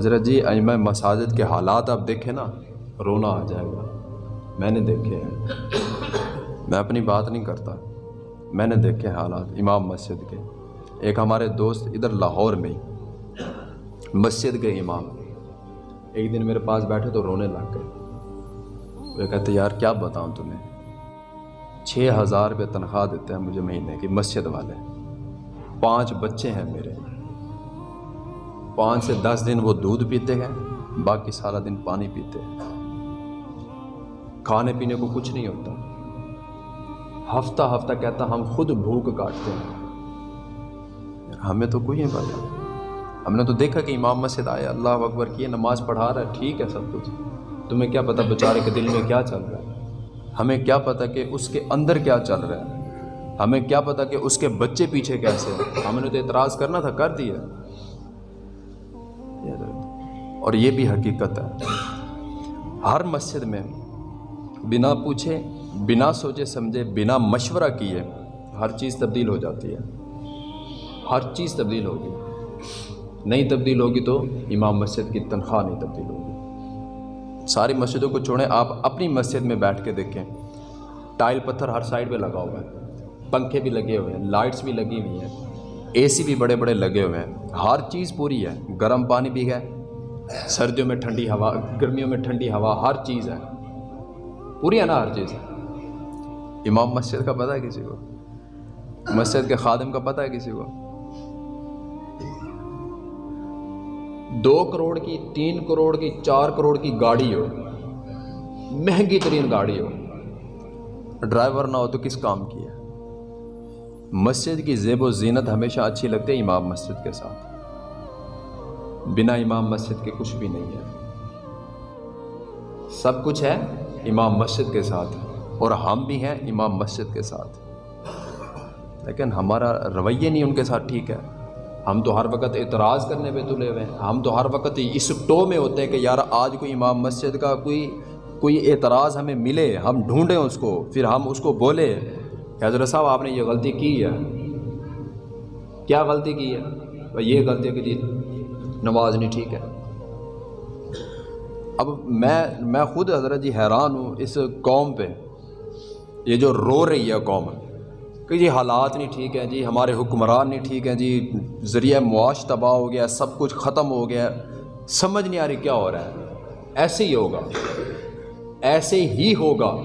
حضرت جی میں مساجد کے حالات آپ دیکھیں نا، رونا آ جائے گا۔ میں نے دیکھے ہیں۔ میں اپنی بات نہیں کرتا۔ میں نے دیکھے حالات امام مسجد کے۔ ایک ہمارے دوست ادھر لاہور میں مسجد کے امام۔ ایک دن میرے پاس بیٹھے تو رونے لگ گئے۔ وہ کہتے، یار، کیا بتاؤں تمہیں؟ چھ ہزار روپے تنخواہ دیتے ہیں مجھے مہینے کی، مسجد والے۔ پانچ بچے ہیں میرے۔ پانچ سے دس دن وہ دودھ پیتے ہیں، باقی سارا دن پانی پیتے ہیں۔ کھانے پینے کو کچھ نہیں ہوتا۔ ہفتہ ہفتہ کہتا ہم خود بھوک کاٹتے ہیں۔ ہمیں تو کوئی نہیں پتا۔ ہم نے تو دیکھا کہ امام مسجد آئے اللہ اکبر کیے نماز پڑھا رہا ہے، ٹھیک ہے سب کچھ۔ تمہیں کیا پتہ بیچارے کے دل میں کیا چل رہا ہے؟ ہمیں کیا پتہ کہ اس کے اندر کیا چل رہا ہے؟ ہمیں کیا پتہ کہ اس کے بچے پیچھے کیسے ہیں؟ ہم نے تو اعتراض کرنا تھا، کر دیا۔ اور یہ بھی حقیقت ہے۔ ہر مسجد میں بنا پوچھے، بنا سوچے، سمجھے، بنا مشورہ کیے، ہر چیز تبدیل ہو جاتی ہے۔ ہر چیز تبدیل ہوگی۔ نہیں تبدیل ہوگی تو امام مسجد کی تنخواہ نہیں تبدیل ہوگی۔ ساری مسجدوں کو چھوڑیں، آپ اپنی مسجد میں بیٹھ کے دیکھیں۔ ٹائل پتھر ہر سائڈ پہ لگا ہوا ہے۔ پنکھے بھی لگے ہوئے ہیں، لائٹس بھی لگی ہوئی ہیں۔ اے سی بھی بڑے بڑے لگے ہوئے ہیں۔ ہر چیز پوری ہے۔ گرم پانی بھی ہے۔ سردیوں میں ٹھنڈی ہوا، گرمیوں میں ٹھنڈی ہوا، ہر چیز ہے۔ پوری ہے نا ہر چیز۔ امام مسجد کا پتہ ہے کسی کو؟ مسجد کے خادم کا پتہ ہے کسی کو؟ دو کروڑ کی، تین کروڑ کی، چار کروڑ کی گاڑی ہو۔ مہنگی ترین گاڑی ہو۔ ڈرائیور نہ ہو تو کس کام کی ہے؟ مسجد کی زیب و زینت ہمیشہ اچھی لگتی ہے امام مسجد کے ساتھ۔ بنا امام مسجد کے کچھ بھی نہیں ہے۔ سب کچھ ہے، امام مسجد کے ساتھ۔ اور ہم بھی ہیں امام مسجد کے ساتھ۔ لیکن ہمارا رویہ نہیں ان کے ساتھ ٹھیک ہے۔ ہم تو ہر وقت اعتراض کرنے پہ تلے ہوئے ہیں۔ ہم تو ہر وقت اس ٹو میں ہوتے ہیں کہ یار، آج کوئی امام مسجد کا کوئی کوئی اعتراض ہمیں ملے۔ ہم ڈھونڈیں اس کو، پھر ہم اس کو بولے۔ کہ حضرت صاحب، آپ نے یہ غلطی کی ہے۔ کیا غلطی کی ہے؟ یہ غلطی ہے کہ جی نماز نہیں ٹھیک ہے۔ اب میں میں خود حضرت جی حیران ہوں اس قوم پہ۔ یہ جو رو رہی ہے قوم، کہ جی حالات نہیں ٹھیک ہیں جی ہمارے حکمران نہیں ٹھیک ہیں جی ذریعہ معاش تباہ ہو گیا، سب کچھ ختم ہو گیا۔ سمجھ نہیں آ رہی کیا ہو رہا ہے۔ ایسے ہی ہوگا۔ ایسے ہی ہوگا۔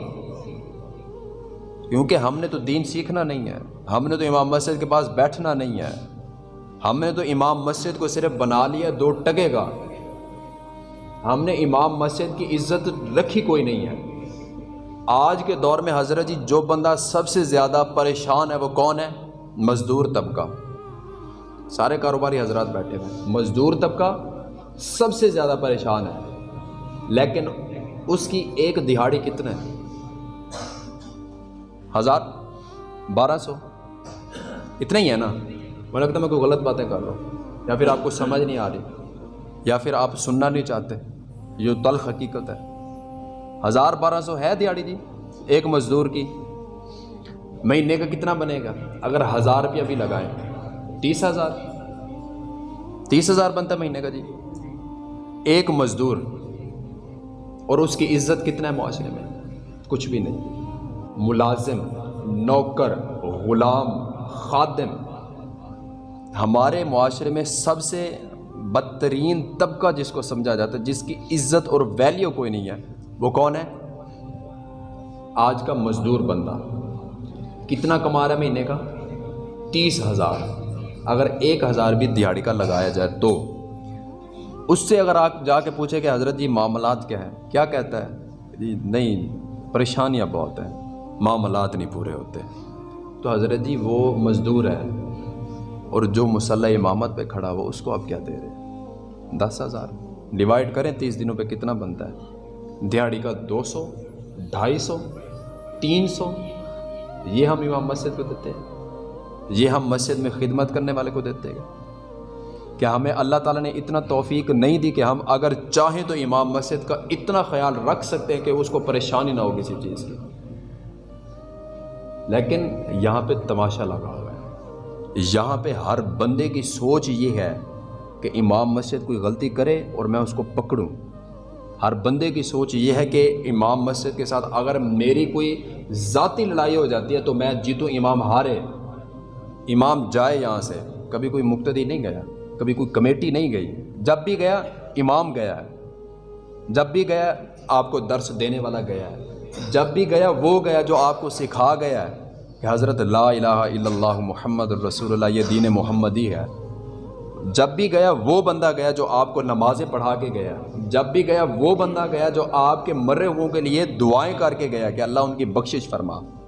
کیونکہ ہم نے تو دین سیکھنا نہیں ہے۔ ہم نے تو امام مسجد کے پاس بیٹھنا نہیں ہے۔ ہم نے تو امام مسجد کو صرف بنا لیا، دو ٹگے گا۔ ہم نے امام مسجد کی عزت رکھی کوئی نہیں ہے۔ آج کے دور میں حضرت جی جو بندہ سب سے زیادہ پریشان ہے، وہ کون ہے؟ مزدور طبقہ۔ سارے کاروباری حضرات بیٹھے ہوئے مزدور طبقہ سب سے زیادہ پریشان ہے۔ لیکن اس کی ایک دہاڑی کتنے ہزار، بارہ سو۔ اتنا ہی ہے نا؟ مجھے لگتا ہے میں کوئی غلط باتیں کر رہا ہوں، یا پھر آپ کو سمجھ نہیں آ رہی، یا پھر آپ سننا نہیں چاہتے، یہ تلخ حقیقت ہے۔ ہزار بارہ سو ہے دیہڑی جی ایک مزدور کی۔ مہینے کا کتنا بنے گا؟ اگر ہزار روپیہ بھی لگائیں۔ تیس ہزار۔ تیس ہزار بنتا مہینے کا جی۔ ایک مزدور۔ اور اس کی عزت کتنا ہے معاشرے میں؟ کچھ بھی نہیں۔ ملازم، نوکر، غلام، خادم۔ ہمارے معاشرے میں سب سے بدترین طبقہ جس کو سمجھا جاتا ہے، جس کی عزت اور ویلیو کوئی نہیں ہے، وہ کون ہے؟ آج کا مزدور بندہ۔ کتنا کما رہا ہے مہینے کا؟ تیس ہزار۔ اگر ایک ہزار بھی دیہڑی کا لگایا جائے تو۔ اس سے اگر آپ جا کے پوچھیں کہ حضرت جی معاملات کیا ہے کیا کہتا ہے؟ جی نہیں، پریشانیاں بہت ہیں۔ معاملات نہیں پورے ہوتے۔ تو حضرت جی وہ مزدور ہے اور جو مسلح امامت پہ کھڑا ہوا اس کو آپ کیا دے رہے دس ہزار۔ ڈیوائڈ کریں تیس دنوں پہ کتنا بنتا ہے؟ دیہڑی کا دو سو، ڈھائی سو، تین سو۔ یہ ہم امام مسجد کو دیتے ہیں۔ یہ ہم مسجد میں خدمت کرنے والے کو دیتے ہیں۔ کیا ہمیں اللہ تعالیٰ نے اتنا توفیق نہیں دی کہ ہم اگر چاہیں تو امام مسجد کا اتنا خیال رکھ سکتے ہیں کہ اس کو پریشانی نہ ہو کسی چیز کی؟ لیکن یہاں پہ تماشا لگا۔ ہوا یہاں پہ ہر بندے کی سوچ یہ ہے کہ امام مسجد کوئی غلطی کرے اور میں اس کو پکڑوں۔ ہر بندے کی سوچ یہ ہے کہ امام مسجد کے ساتھ اگر میری کوئی ذاتی لڑائی ہو جاتی ہے تو میں جیتوں، امام ہارے۔ امام جائے یہاں سے۔ کبھی کوئی مقتدی نہیں گیا، کبھی کوئی کمیٹی نہیں گئی۔ جب بھی گیا، امام گیا ہے۔ جب بھی گیا، آپ کو درس دینے والا گیا ہے۔ جب بھی گیا، وہ گیا جو آپ کو سکھا گیا ہے۔ کہ حضرت لا الہ الا اللہ محمد الرسول اللہ، یہ دین محمدی ہے۔ جب بھی گیا وہ بندہ گیا جو آپ کو نمازیں پڑھا کے گیا۔ جب بھی گیا وہ بندہ گیا جو آپ کے مرے ہوں کے لیے دعائیں کر کے گیا کہ اللہ ان کی بخشش فرما۔